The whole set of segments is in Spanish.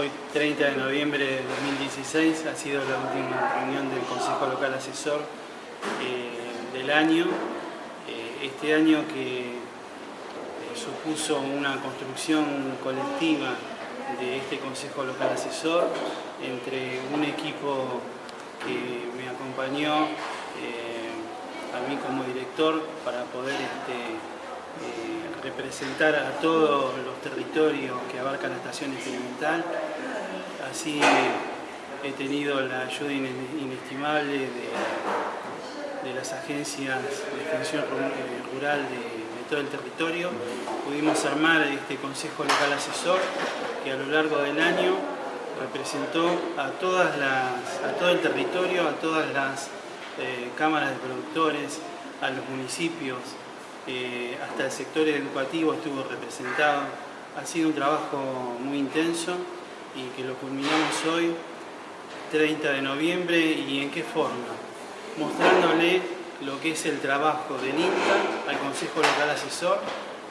Hoy, 30 de noviembre de 2016, ha sido la última reunión del Consejo Local Asesor eh, del año. Eh, este año que eh, supuso una construcción colectiva de este Consejo Local Asesor entre un equipo que me acompañó a mí como director para poder este, representar a todos los territorios que abarca la estación experimental. Así he tenido la ayuda inestimable de, las agencias de extensión rural de, todo el territorio. Pudimos armar este Consejo Local Asesor que a lo largo del año representó a todo el territorio, a todas las eh, cámaras de productores, a los municipios, eh, hasta el sector educativo estuvo representado. Ha sido un trabajo muy intenso y que lo culminamos hoy, 30 de noviembre, y en qué forma. Mostrándole lo que es el trabajo del INTA al Consejo Local Asesor,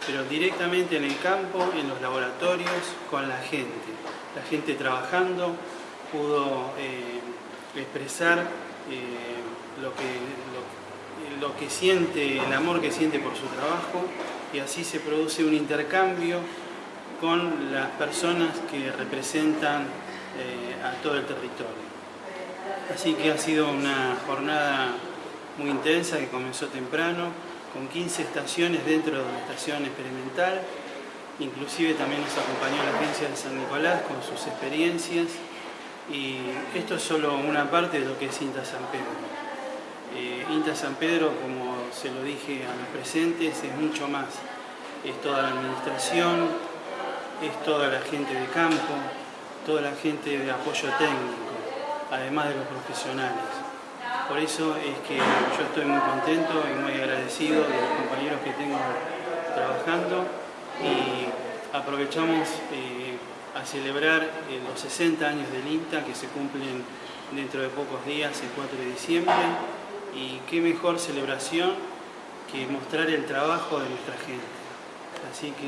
pero directamente en el campo, en los laboratorios, con la gente. La gente trabajando pudo eh, expresar eh, lo que, que siente, el amor que siente por su trabajo y así se produce un intercambio con las personas que representan eh, a todo el territorio. Así que ha sido una jornada muy intensa que comenzó temprano, con 15 estaciones dentro de la estación experimental, inclusive también nos acompañó la agencia de San Nicolás con sus experiencias y esto es solo una parte de lo que es INTA San Pedro. Eh, INTA San Pedro, como se lo dije a los presentes, es mucho más. Es toda la administración, es toda la gente de campo, toda la gente de apoyo técnico, además de los profesionales. Por eso es que yo estoy muy contento y muy agradecido de los compañeros que tengo trabajando y aprovechamos eh, a celebrar eh, los 60 años del INTA que se cumplen dentro de pocos días, el 4 de diciembre, y qué mejor celebración que mostrar el trabajo de nuestra gente. Así que